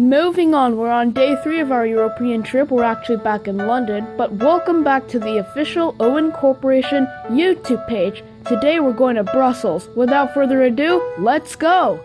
Moving on, we're on day three of our European trip. We're actually back in London, but welcome back to the official Owen Corporation YouTube page. Today we're going to Brussels. Without further ado, let's go!